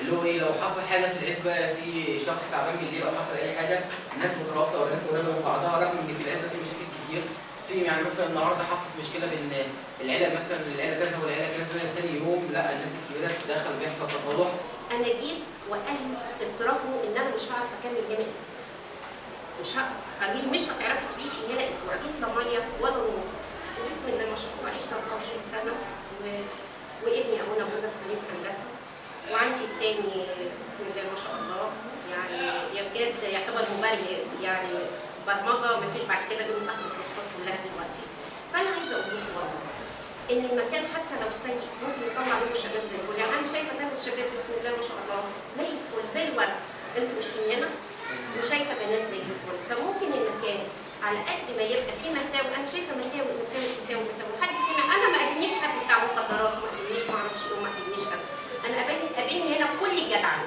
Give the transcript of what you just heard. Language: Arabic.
اللي هو إيه لو حصل حاجة في العزبه في شخص تعبان بالليل أو حصل أي حاجة الناس مترابطة والناس قريبة من بعضها رغم إن في العزبه في مشاكل كتير. في يعني مثلا النهارده حصلت مشكلة بين العيلة مثلا العيلة كذا والعيلة كذا تاني يوم لأ الناس الكبيرة بتتدخل بيحصل تصالح. أنا جيت واهلي اقترحوا إن أنا مش هعرف أكمل هنا أسبوع مش ه... قالوا لي مش هتعرفي تعيشي هنا أسبوع جيت لا ميه ولا نور وبسم الله ما شاء الله عشت 24 سنة و... وابني أبونا جوزة في كلية هندسة. وعندي التاني بسم الله ما شاء الله. يعني يا بجد يعتبر مبرمج يعني برمجة ما فيش بعد كده بيقولوا أخد الكورسات كلها دلوقتي. فأنا عايزة أقول لك والله إن المكان حتى لو سيء ممكن يطلع منه شباب زي الفل. يعني أنا شايفة ثلاث شباب بسم الله ما شاء الله زي الفل زي الورد. أنتوا مش هنا وشايفة بنات زي الفل. فممكن المكان على قد ما يبقى فيه مساوئ 压大